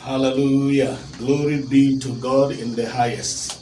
Hallelujah. Glory be to God in the highest.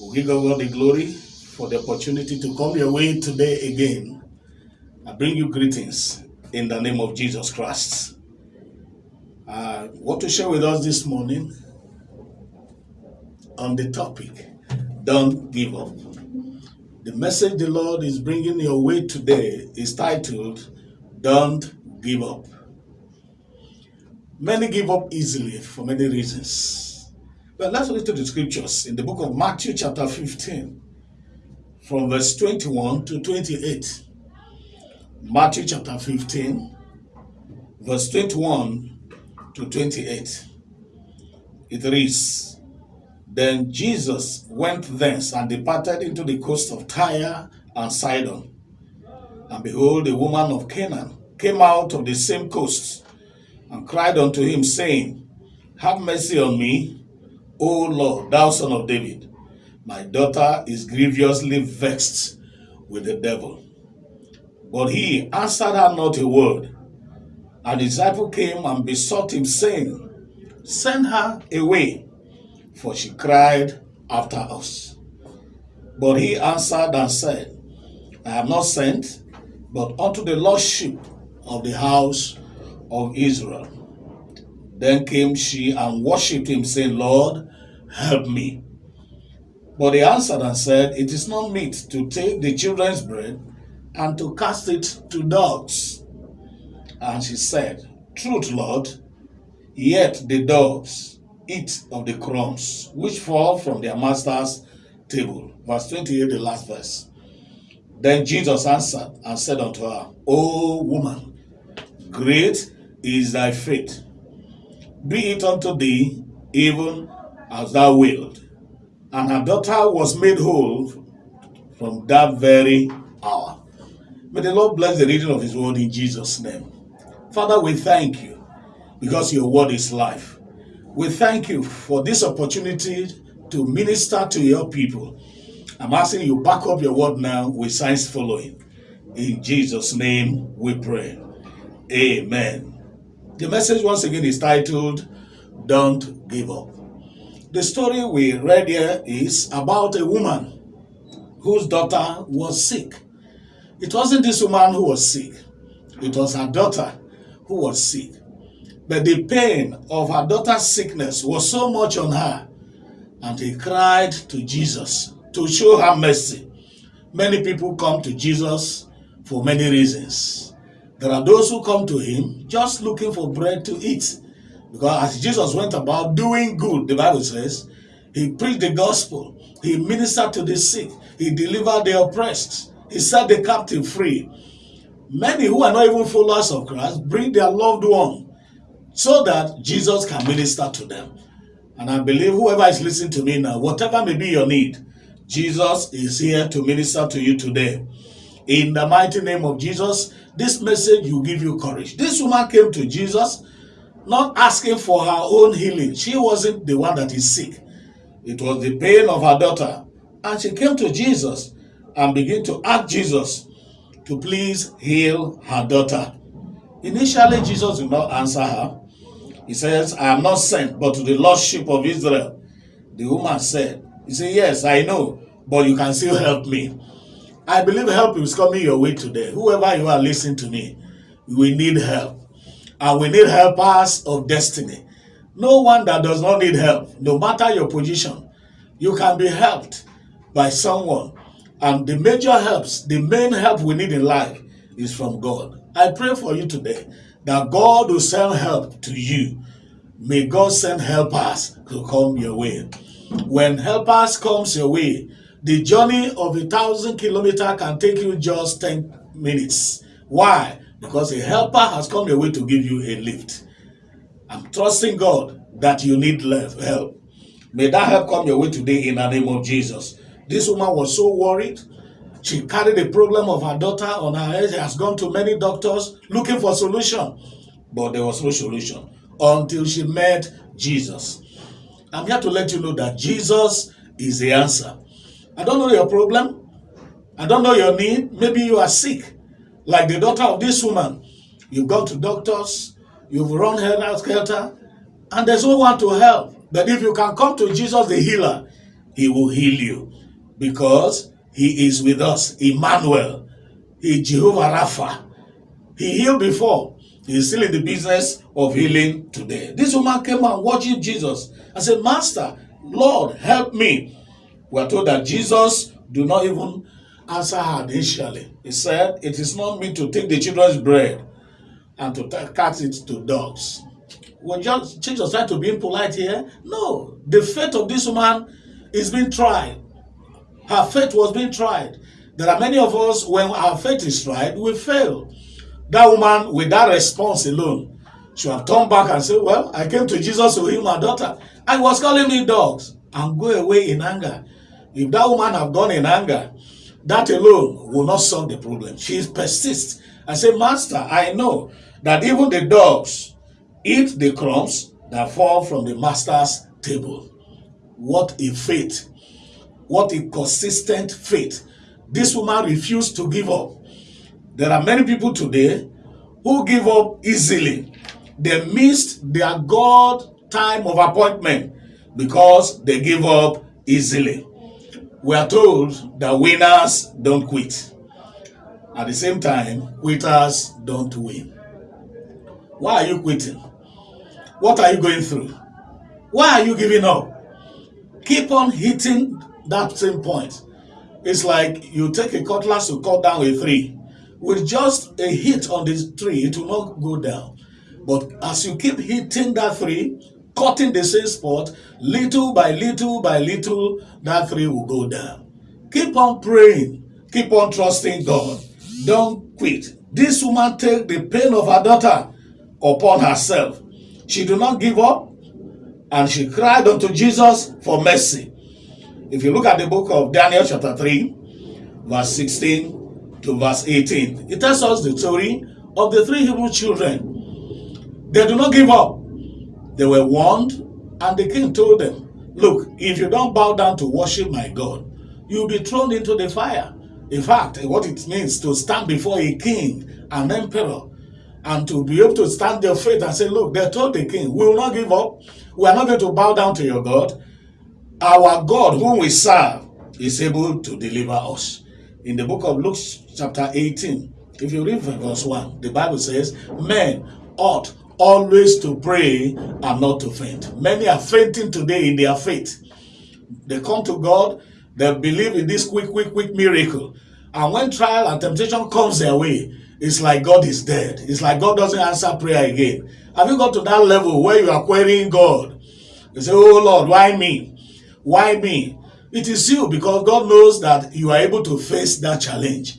We give God the glory for the opportunity to come your way today again. I bring you greetings in the name of Jesus Christ. Uh, I want to share with us this morning on the topic Don't Give Up. The message the Lord is bringing your way today is titled Don't Give Up. Many give up easily for many reasons. But let's read to the scriptures in the book of Matthew, chapter 15, from verse 21 to 28. Matthew chapter 15, verse 21 to 28. It reads Then Jesus went thence and departed into the coast of Tyre and Sidon. And behold, a woman of Canaan came out of the same coast and cried unto him, saying, Have mercy on me, O Lord, thou son of David. My daughter is grievously vexed with the devil. But he answered her not a word. A disciple came and besought him, saying, Send her away, for she cried after us. But he answered and said, I am not sent, but unto the lordship of the house of Israel. Then came she and worshipped him, saying, Lord, help me. But he answered and said, It is not meet to take the children's bread and to cast it to dogs. And she said, Truth, Lord, yet the dogs eat of the crumbs which fall from their master's table. Verse 28, the last verse. Then Jesus answered and said unto her, O woman, great is thy faith. Be it unto thee even as thou wilt. And her daughter was made whole from that very hour. May the Lord bless the reading of his word in Jesus' name. Father, we thank you because your word is life. We thank you for this opportunity to minister to your people. I'm asking you back up your word now with signs following. In Jesus' name we pray. Amen. The message once again is titled Don't Give Up. The story we read here is about a woman whose daughter was sick. It wasn't this woman who was sick, it was her daughter who was sick. But the pain of her daughter's sickness was so much on her, and he cried to Jesus to show her mercy. Many people come to Jesus for many reasons. There are those who come to him just looking for bread to eat. Because as Jesus went about doing good, the Bible says, he preached the gospel, he ministered to the sick, he delivered the oppressed, he set the captive free. Many who are not even followers of Christ bring their loved one so that Jesus can minister to them. And I believe whoever is listening to me now, whatever may be your need, Jesus is here to minister to you today. In the mighty name of Jesus, this message will give you courage. This woman came to Jesus not asking for her own healing. She wasn't the one that is sick. It was the pain of her daughter. And she came to Jesus and began to ask Jesus to please heal her daughter. Initially, Jesus did not answer her. He says, I am not sent but to the lost sheep of Israel. The woman said, He said, Yes, I know, but you can still help me. I believe help is coming your way today. Whoever you are listening to me, we need help. And we need helpers of destiny. No one that does not need help, no matter your position, you can be helped by someone. And the major helps, the main help we need in life is from God. I pray for you today that God will send help to you. May God send helpers to come your way. When helpers comes your way, the journey of a thousand kilometer can take you just 10 minutes. Why? Because a helper has come your way to give you a lift. I'm trusting God that you need help. May that help come your way today in the name of Jesus. This woman was so worried. She carried the problem of her daughter on her head. She has gone to many doctors looking for solution. But there was no solution until she met Jesus. I'm here to let you know that Jesus is the answer. I don't know your problem. I don't know your need. Maybe you are sick, like the daughter of this woman. You've gone to doctors, you've run helter skelter, and there's no one to help. But if you can come to Jesus the healer, he will heal you because he is with us. Emmanuel, he Jehovah Rapha. He healed before. He's still in the business of healing today. This woman came and worshiped Jesus and said, Master, Lord, help me. We are told that Jesus do not even answer her initially. He said, It is not me to take the children's bread and to cut it to dogs. Was just Jesus trying to be impolite here? No. The faith of this woman is being tried. Her faith was being tried. There are many of us, when our faith is tried, we fail. That woman, with that response alone, should have turned back and said, Well, I came to Jesus to heal my daughter. I was calling me dogs and go away in anger. If that woman have gone in anger, that alone will not solve the problem. She persists. I say, Master, I know that even the dogs eat the crumbs that fall from the master's table. What a faith. What a consistent faith. This woman refused to give up. There are many people today who give up easily. They missed their God time of appointment because they give up easily. We are told that winners don't quit. At the same time, quitters don't win. Why are you quitting? What are you going through? Why are you giving up? Keep on hitting that same point. It's like you take a cutlass to cut down a tree. With just a hit on this tree, it will not go down. But as you keep hitting that tree, cutting the same spot, little by little by little, that tree will go down. Keep on praying. Keep on trusting God. Don't quit. This woman take the pain of her daughter upon herself. She did not give up and she cried unto Jesus for mercy. If you look at the book of Daniel chapter 3, verse 16 to verse 18, it tells us the story of the three Hebrew children. They do not give up. They were warned and the king told them, look, if you don't bow down to worship my God, you'll be thrown into the fire. In fact, eh, what it means to stand before a king, an emperor, and to be able to stand their faith and say, look, they told the king, we will not give up. We are not going to bow down to your God. Our God, whom we serve, is able to deliver us. In the book of Luke chapter 18, if you read verse 1, the Bible says, men ought always to pray and not to faint. Many are fainting today in their faith. They come to God, they believe in this quick, quick, quick miracle. And when trial and temptation comes their way, it's like God is dead. It's like God doesn't answer prayer again. Have you got to that level where you are querying God? You say, oh Lord, why me? Why me? It is you because God knows that you are able to face that challenge.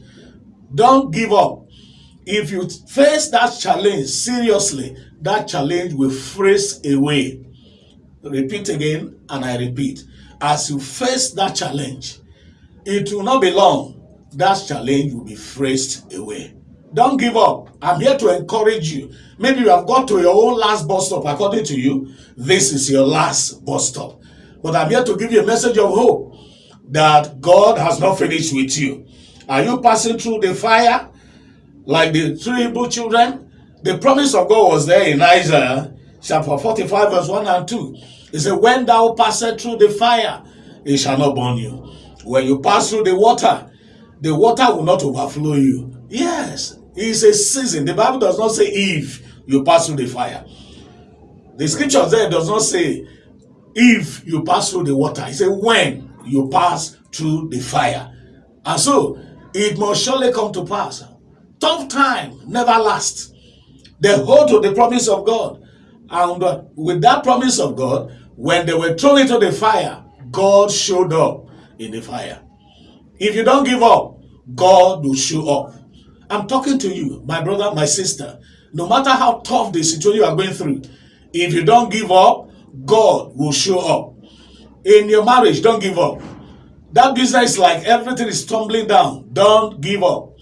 Don't give up. If you face that challenge seriously, that challenge will freeze away. Repeat again, and I repeat. As you face that challenge, it will not be long. That challenge will be freezed away. Don't give up. I'm here to encourage you. Maybe you have got to your own last bus stop. According to you, this is your last bus stop. But I'm here to give you a message of hope that God has not finished with you. Are you passing through the fire like the three Hebrew children? The promise of God was there in Isaiah chapter 45 verse 1 and 2. He said, when thou passest through the fire, it shall not burn you. When you pass through the water, the water will not overflow you. Yes, it's a season. The Bible does not say if you pass through the fire. The scripture there does not say if you pass through the water. It says when you pass through the fire. And so, it must surely come to pass. Tough time never lasts. They hold to the promise of God. And uh, with that promise of God, when they were thrown into the fire, God showed up in the fire. If you don't give up, God will show up. I'm talking to you, my brother, my sister. No matter how tough the situation you are going through, if you don't give up, God will show up. In your marriage, don't give up. That business like everything is tumbling down. Don't give up.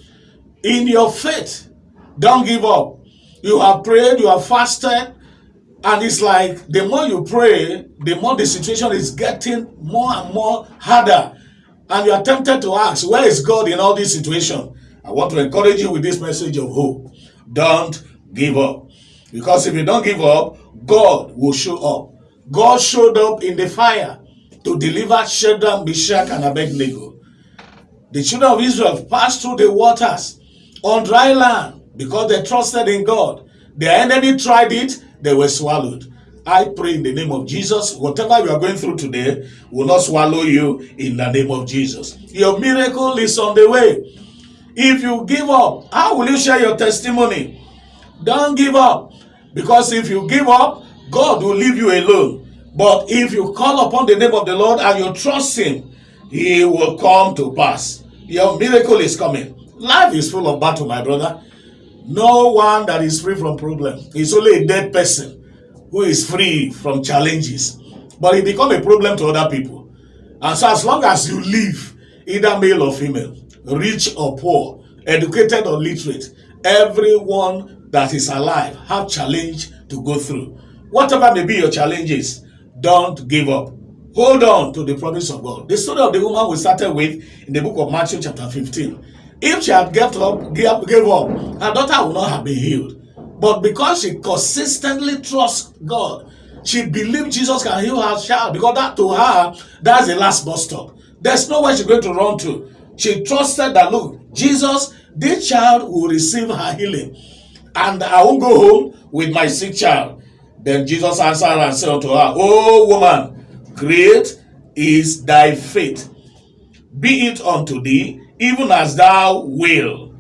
In your faith, don't give up. You have prayed, you have fasted, and it's like the more you pray, the more the situation is getting more and more harder. And you are tempted to ask, where is God in all this situation? I want to encourage you with this message of hope. Don't give up. Because if you don't give up, God will show up. God showed up in the fire to deliver Shadrach, Meshach, and Abednego. The children of Israel passed through the waters on dry land because they trusted in God. Their enemy tried it, they were swallowed. I pray in the name of Jesus, whatever you are going through today will not swallow you in the name of Jesus. Your miracle is on the way. If you give up, how will you share your testimony? Don't give up. Because if you give up, God will leave you alone. But if you call upon the name of the Lord and you trust Him, He will come to pass. Your miracle is coming. Life is full of battle, my brother. No one that is free from problem. It's only a dead person who is free from challenges. But it become a problem to other people. And so as long as you live, either male or female, rich or poor, educated or literate, everyone that is alive have challenge to go through. Whatever may be your challenges, don't give up. Hold on to the promise of God. The story of the woman we started with in the book of Matthew chapter 15. If she had gave up, gave, up, her daughter would not have been healed. But because she consistently trusts God, she believed Jesus can heal her child because that to her, that's the last bus stop. There's nowhere she's going to run to. She trusted that, look, Jesus, this child will receive her healing. And I won't go home with my sick child. Then Jesus answered and said unto her, O woman, great is thy faith. Be it unto thee, even as thou wilt.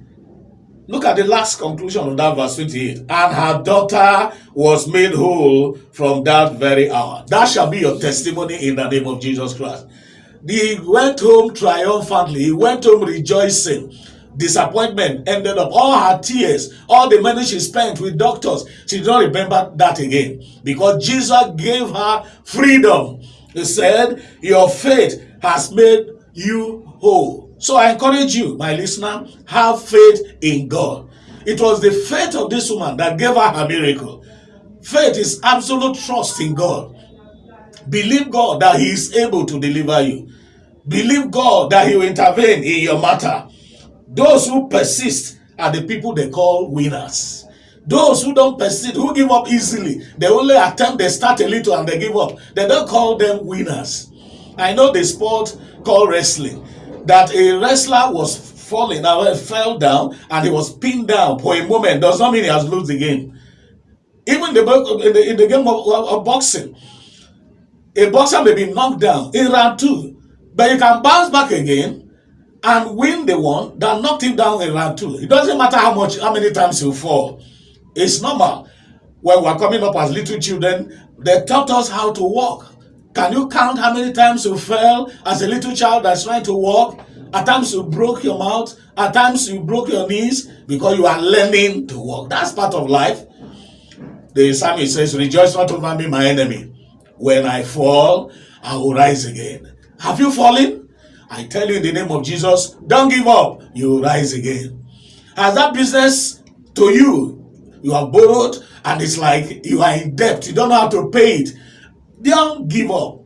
Look at the last conclusion of that verse 28. And her daughter was made whole from that very hour. That shall be your testimony in the name of Jesus Christ. He went home triumphantly. He went home rejoicing. Disappointment ended up. All her tears, all the money she spent with doctors, she did not remember that again. Because Jesus gave her freedom. He said, Your faith has made you whole. So I encourage you, my listener, have faith in God. It was the faith of this woman that gave her her miracle. Faith is absolute trust in God. Believe God that He is able to deliver you. Believe God that He will intervene in your matter. Those who persist are the people they call winners. Those who don't persist, who give up easily, they only attempt, they start a little and they give up. They don't call them winners. I know the sport called wrestling that a wrestler was falling, uh, fell down, and he was pinned down for a moment does not mean he has lost the game. Even the, in, the, in the game of, of boxing, a boxer may be knocked down in round two, but you can bounce back again and win the one that knocked him down in round two. It doesn't matter how much, how many times you fall. It's normal. When we are coming up as little children, they taught us how to walk. Can you count how many times you fell as a little child that's trying to walk? At times you broke your mouth. At times you broke your knees because you are learning to walk. That's part of life. The psalmist says, Rejoice not over me, my enemy. When I fall, I will rise again. Have you fallen? I tell you in the name of Jesus, don't give up. You will rise again. Has that business to you, you have borrowed and it's like you are in debt. You don't know how to pay it. Don't give up.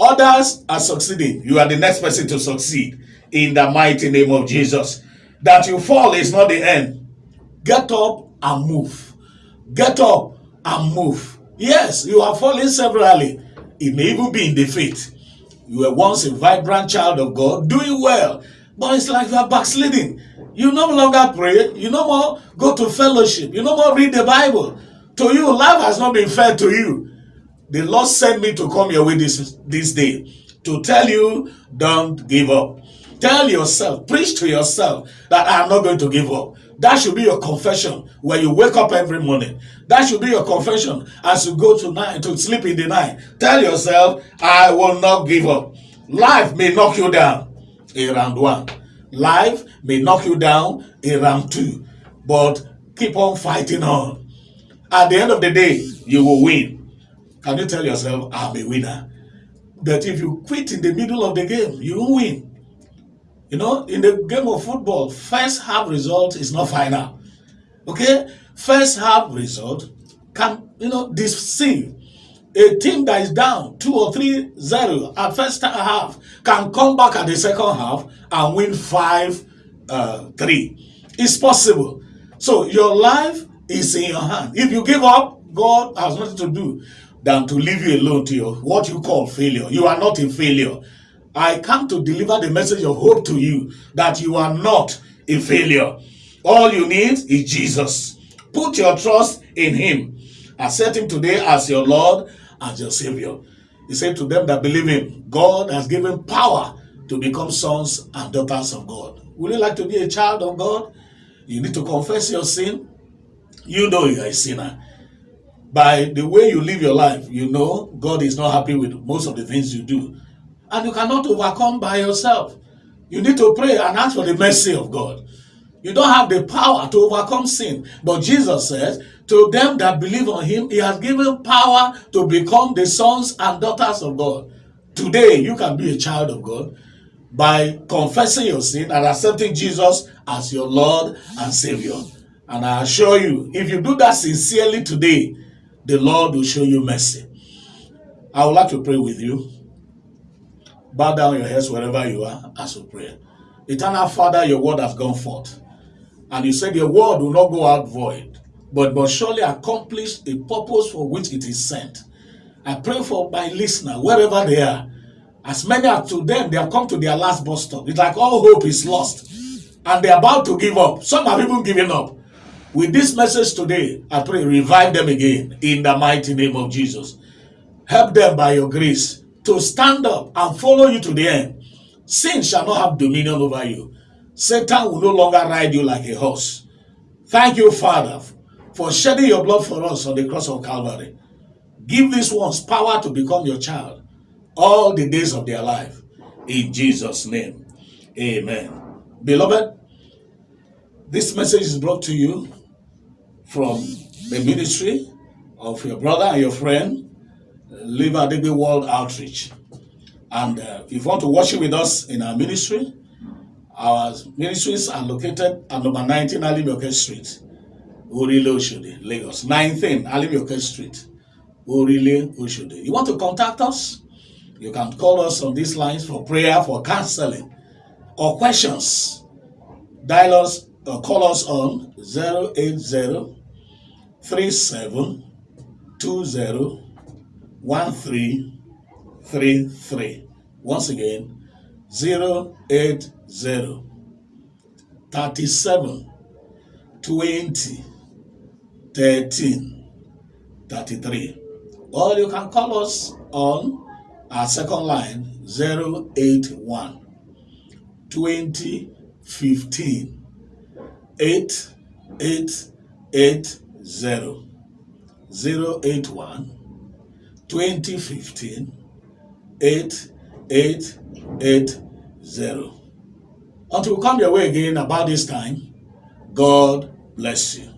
Others are succeeding. You are the next person to succeed in the mighty name of Jesus. That you fall is not the end. Get up and move. Get up and move. Yes, you are falling severally. It may even be in defeat. You were once a vibrant child of God, doing well, but it's like you are backsliding. You no longer pray. You no more go to fellowship. You no more read the Bible. To you, life has not been fair to you the Lord sent me to come your way this, this day to tell you, don't give up. Tell yourself, preach to yourself that I am not going to give up. That should be your confession when you wake up every morning. That should be your confession as you go to night to sleep in the night. Tell yourself, I will not give up. Life may knock you down in round one. Life may knock you down in round two. But keep on fighting on. At the end of the day, you will win. Can you tell yourself, I'm a winner? But if you quit in the middle of the game, you won't win. You know, in the game of football, first half result is not final. Okay? First half result can, you know, deceive. A team that is down 2 or 3 0 at first half can come back at the second half and win 5 uh, 3. It's possible. So your life is in your hand. If you give up, God has nothing to do than to leave you alone to your what you call failure. You are not in failure. I come to deliver the message of hope to you that you are not a failure. All you need is Jesus. Put your trust in him. Accept him today as your Lord, as your Savior. He said to them that believe him, God has given power to become sons and daughters of God. Would you like to be a child of God? You need to confess your sin. You know you are a sinner. By the way you live your life, you know God is not happy with most of the things you do. And you cannot overcome by yourself. You need to pray and ask for the mercy of God. You don't have the power to overcome sin. But Jesus says, to them that believe on him, he has given power to become the sons and daughters of God. Today, you can be a child of God by confessing your sin and accepting Jesus as your Lord and Savior. And I assure you, if you do that sincerely today, the Lord will show you mercy. I would like to pray with you. Bow down your heads wherever you are as we pray. Eternal Father, your word has gone forth. And you said your word will not go out void, but must surely accomplish a purpose for which it is sent. I pray for my listener, wherever they are, as many as to them, they have come to their last bus stop. It's like all hope is lost. And they're about to give up. Some have even given up. With this message today, I pray revive them again in the mighty name of Jesus. Help them by your grace to stand up and follow you to the end. Sin shall not have dominion over you. Satan will no longer ride you like a horse. Thank you, Father, for shedding your blood for us on the cross of Calvary. Give these ones power to become your child all the days of their life. In Jesus' name, amen. Beloved, this message is brought to you from the ministry of your brother and your friend, Live Adebe World Outreach. And uh, if you want to worship with us in our ministry, our ministries are located at number 19 Alimioke Street, Orile Oshodi, Lagos. 19 Alimioke Street, Orile Oshodi. You want to contact us? You can call us on these lines for prayer, for counseling, or questions. Dial us or call us on 080 37 20 1333. Once again, 080 37 20 13 33. Or you can call us on our second line 081 20 15 8 8 8 0 081 2015 8880. Until we come your way again about this time, God bless you.